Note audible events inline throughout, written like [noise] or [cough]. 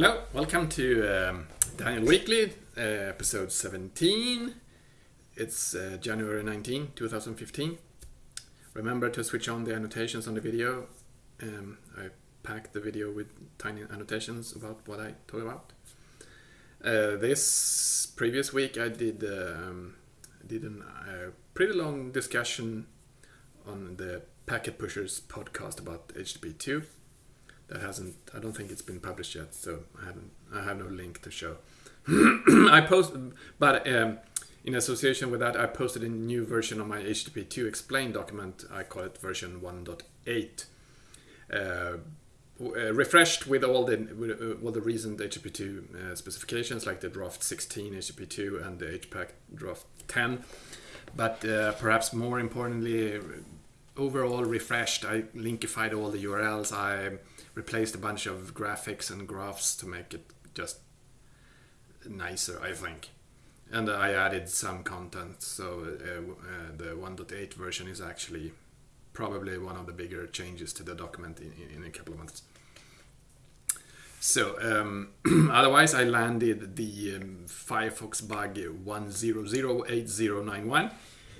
Hello, welcome to um, Daniel Weekly, uh, episode 17. It's uh, January 19, 2015. Remember to switch on the annotations on the video. Um, I packed the video with tiny annotations about what I talk about. Uh, this previous week I did um, did a pretty long discussion on the Packet Pushers podcast about HTTP2 that hasn't I don't think it's been published yet, so I haven't I have no link to show. [clears throat] I posted, but um, in association with that, I posted a new version of my HTTP2 explain document. I call it version 1.8. Uh, uh, refreshed with all the uh, all the recent HTTP2 uh, specifications like the draft 16 HTTP2 and the HPACK draft 10 but uh, perhaps more importantly overall refreshed I linkified all the URLs I replaced a bunch of graphics and graphs to make it just nicer I think and I added some content so uh, the 1.8 version is actually probably one of the bigger changes to the document in, in a couple of months. So, um, [clears throat] otherwise, I landed the um, Firefox bug 1008091,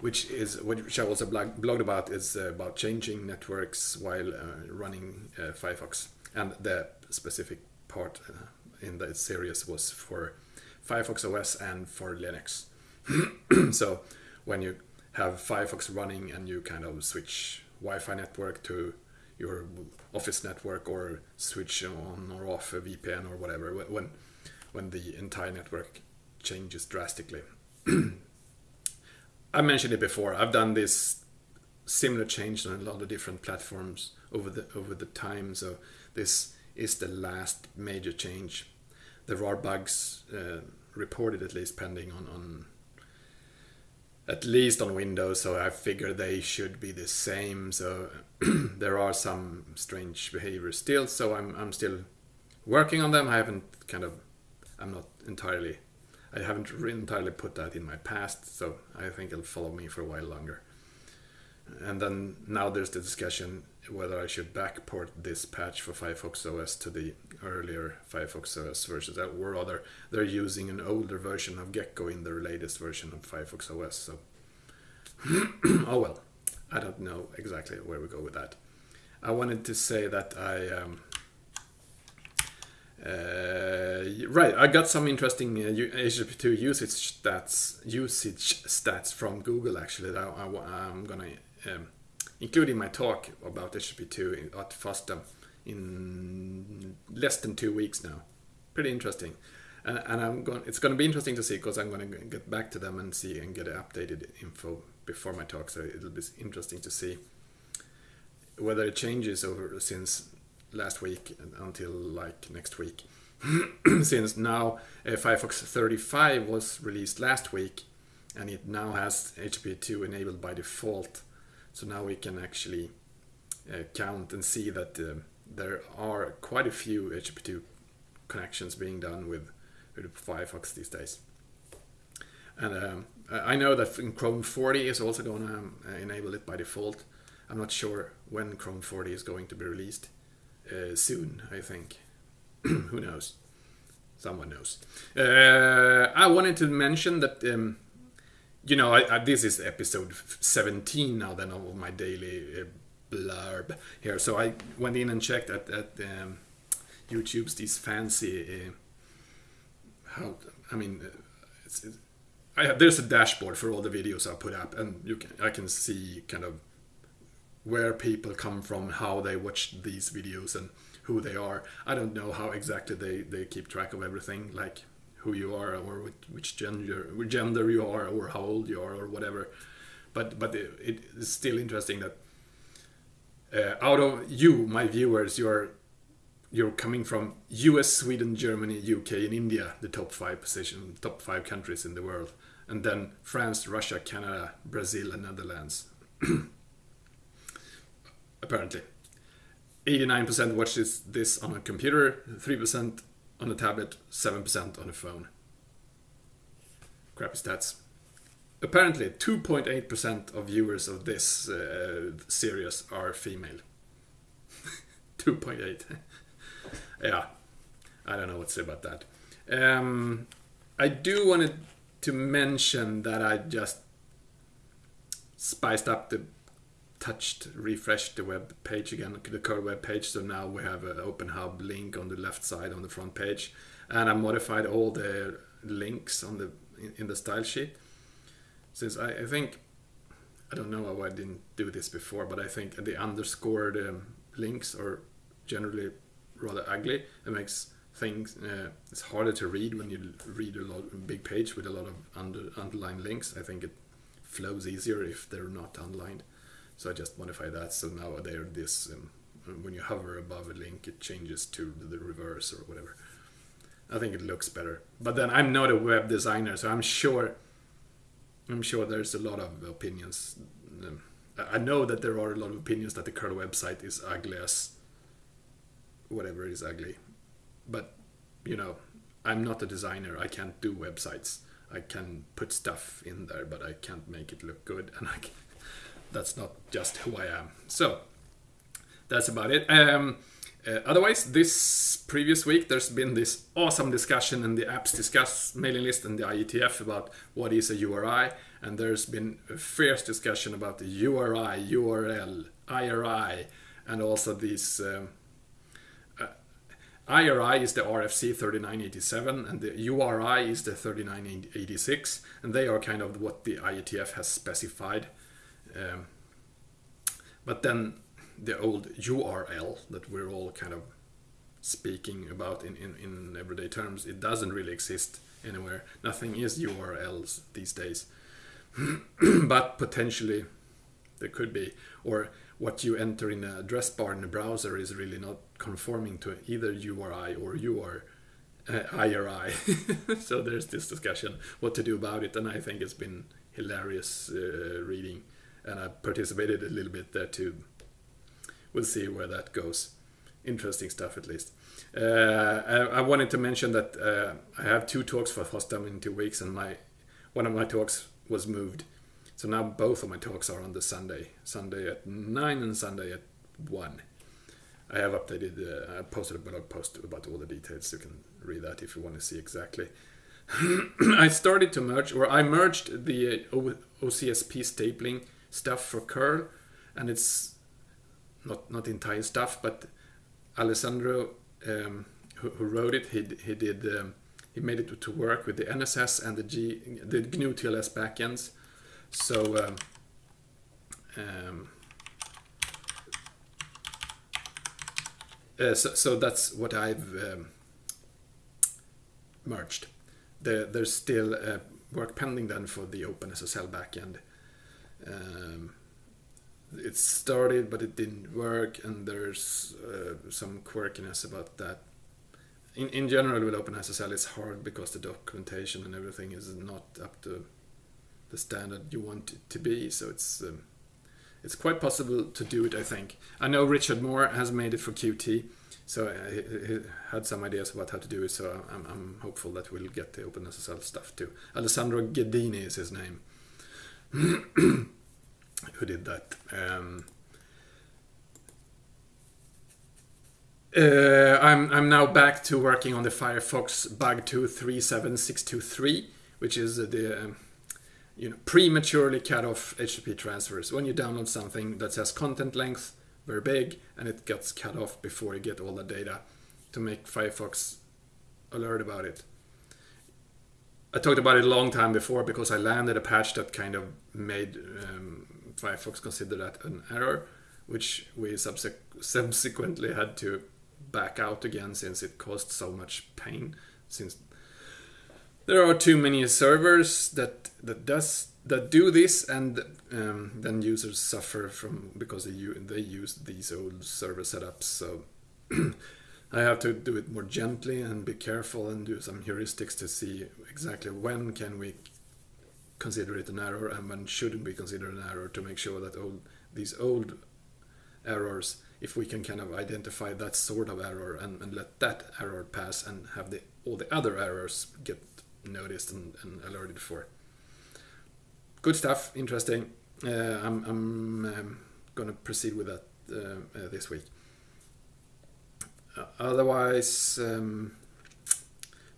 which is which I also blog, blogged about is uh, about changing networks while uh, running uh, Firefox, and the specific part uh, in that series was for Firefox OS and for Linux. [clears throat] so, when you have Firefox running and you kind of switch Wi-Fi network to your office network or switch on or off a VPN or whatever when when the entire network changes drastically. [clears throat] I mentioned it before. I've done this similar change on a lot of different platforms over the over the time. So this is the last major change. There are bugs uh, reported at least pending on, on at least on Windows, so I figure they should be the same. So [clears throat] there are some strange behaviors still, so I'm I'm still working on them. I haven't kind of I'm not entirely I haven't entirely put that in my past, so I think it'll follow me for a while longer. And then now there's the discussion whether I should backport this patch for Firefox OS to the earlier Firefox OS versions, or rather, they're using an older version of Gecko in their latest version of Firefox OS. So, [clears throat] oh well, I don't know exactly where we go with that. I wanted to say that I. Um, uh, right, I got some interesting uh, HTTP2 usage stats, usage stats from Google actually that I, am gonna um, include in my talk about HTTP2 at FOSDEM in less than two weeks now. Pretty interesting, and, and I'm going. It's going to be interesting to see because I'm going to get back to them and see and get updated info before my talk. So it'll be interesting to see whether it changes over since last week until like next week. [clears throat] Since now uh, Firefox 35 was released last week and it now has HTTP2 enabled by default. So now we can actually uh, count and see that uh, there are quite a few HTTP2 connections being done with, with Firefox these days. And um, I know that Chrome 40 is also going to um, enable it by default. I'm not sure when Chrome 40 is going to be released uh, soon, I think. [clears throat] Who knows? Someone knows. Uh, I wanted to mention that, um, you know, I, I, this is episode 17 now then of my daily uh, blurb here. So I went in and checked at, at um, YouTube's these fancy, uh, how, I mean, uh, it's, it's, I, there's a dashboard for all the videos I put up and you can, I can see kind of where people come from, how they watch these videos, and who they are. I don't know how exactly they, they keep track of everything, like who you are or which gender which gender you are or how old you are or whatever. But but it, it is still interesting that uh, out of you, my viewers, you're you're coming from U.S., Sweden, Germany, U.K., and India, the top five position, top five countries in the world, and then France, Russia, Canada, Brazil, and Netherlands. [clears throat] apparently. 89% watches this on a computer, 3% on a tablet, 7% on a phone. Crappy stats. Apparently, 2.8% of viewers of this uh, series are female. [laughs] 2.8. [laughs] yeah. I don't know what to say about that. Um, I do wanted to mention that I just spiced up the touched, refreshed the web page again, the curl web page. So now we have an Open Hub link on the left side on the front page, and I modified all the links on the in the style sheet. Since I, I think I don't know why I didn't do this before, but I think the underscored um, links are generally rather ugly. It makes things uh, it's harder to read when you read a lot big page with a lot of under, underlined links. I think it flows easier if they're not underlined. So I just modify that. So now they're this. Um, when you hover above a link, it changes to the reverse or whatever. I think it looks better. But then I'm not a web designer, so I'm sure. I'm sure there's a lot of opinions. Um, I know that there are a lot of opinions that the curl website is ugly as whatever is ugly. But you know, I'm not a designer. I can't do websites. I can put stuff in there, but I can't make it look good, and I can, that's not just who I am. So that's about it. Um, uh, otherwise, this previous week, there's been this awesome discussion in the Apps Discuss mailing list and the IETF about what is a URI, and there's been a fierce discussion about the URI, URL, IRI, and also these. Um, uh, IRI is the RFC 3987 and the URI is the 3986 and they are kind of what the IETF has specified um, but then the old URL that we're all kind of speaking about in, in, in everyday terms, it doesn't really exist anywhere. Nothing is URLs these days. [clears throat] but potentially there could be. Or what you enter in the address bar in the browser is really not conforming to either URI or UR. Uh, IRI. [laughs] so there's this discussion what to do about it, and I think it's been hilarious uh, reading and I participated a little bit there too. We'll see where that goes. Interesting stuff, at least. Uh, I, I, wanted to mention that uh, I have two talks for FOSDEM in two weeks, and my one of my talks was moved. So now both of my talks are on the Sunday, Sunday at nine and Sunday at one. I have updated. Uh, I posted a blog post about all the details. You can read that if you want to see exactly. [clears throat] I started to merge, or I merged the uh, OCSP stapling stuff for curl, and it's not not entire stuff, but Alessandro, um, who, who, wrote it, he he did um, he made it to work with the NSS and the G the GNU TLS backends. So. Um, um, uh, so, so that's what I've um, merged. The, there's still uh, work pending then for the OpenSSL backend um, it started but it didn't work and there's uh, some quirkiness about that. In, in general with OpenSSL it's hard because the documentation and everything is not up to the standard you want it to be so it's um, it's quite possible to do it I think. I know Richard Moore has made it for Qt so uh, he, he, had some ideas about how to do it so I'm, I'm hopeful that we'll get the OpenSSL stuff too. Alessandro Ghedini is his name [clears throat] who did that. Um, uh, I'm I'm now back to working on the Firefox bug 237623, which is the um, you know prematurely cut off HTTP transfers. When you download something that says content length very big and it gets cut off before you get all the data, to make Firefox alert about it. I talked about it a long time before because I landed a patch that kind of made um, Firefox consider that an error, which we subsequently had to back out again since it caused so much pain. Since there are too many servers that that does that do this, and um, then users suffer from because they they use these old server setups. So. [clears throat] I have to do it more gently and be careful and do some heuristics to see exactly when can we consider it an error and when shouldn't we consider an error to make sure that all these old errors if we can kind of identify that sort of error and, and let that error pass and have the all the other errors get noticed and, and alerted for. Good stuff interesting. Uh, I'm, I'm um, gonna proceed with that uh, uh, this week otherwise, um,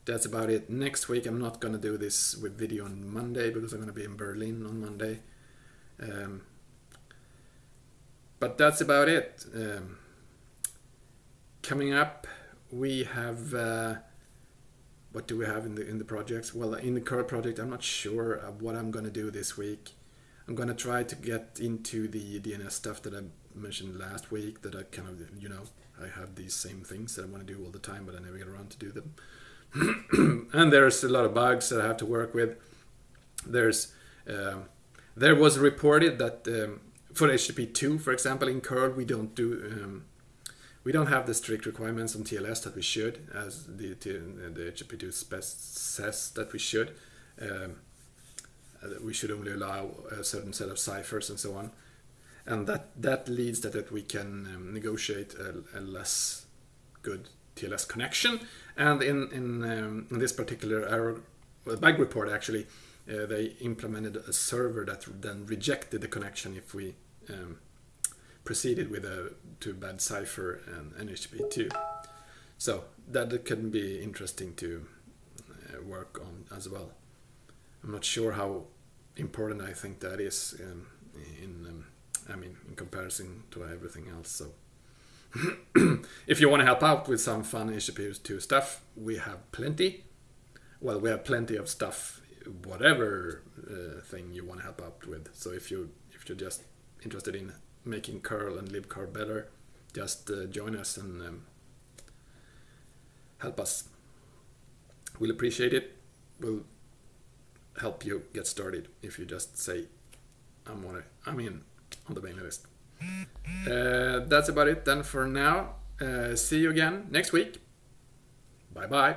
that's about it. Next week, I'm not gonna do this with video on Monday because I'm gonna be in Berlin on Monday. Um, but that's about it. Um, coming up, we have. Uh, what do we have in the in the projects? Well, in the current project, I'm not sure what I'm gonna do this week. I'm gonna try to get into the DNS stuff that I mentioned last week. That I kind of, you know, I have these same things that I want to do all the time, but I never get around to do them. [clears throat] and there's a lot of bugs that I have to work with. There's uh, there was reported that um, for HTTP 2, for example, in curl we don't do um, we don't have the strict requirements on TLS that we should, as the, the HTTP2 spec says that we should. Um, uh, we should only allow a certain set of ciphers and so on. And that, that leads to that we can um, negotiate a, a, less good TLS connection. And in, in, um, in this particular error, well, bug report actually, uh, they implemented a server that then rejected the connection if we um, proceeded with a too bad cipher and NHTTP2. So that can be interesting to uh, work on as well. I'm not sure how important I think that is um, in um, I mean in comparison to everything else. So [clears throat] if you want to help out with some fun HTTP2 stuff, we have plenty. Well, we have plenty of stuff, whatever uh, thing you want to help out with. So if you if you're just interested in making curl and libcurl better, just uh, join us and um, help us. We'll appreciate it. We'll help you get started if you just say, I'm on it. I'm in on the mailing list. Uh, that's about it then for now. Uh, see you again next week. Bye bye.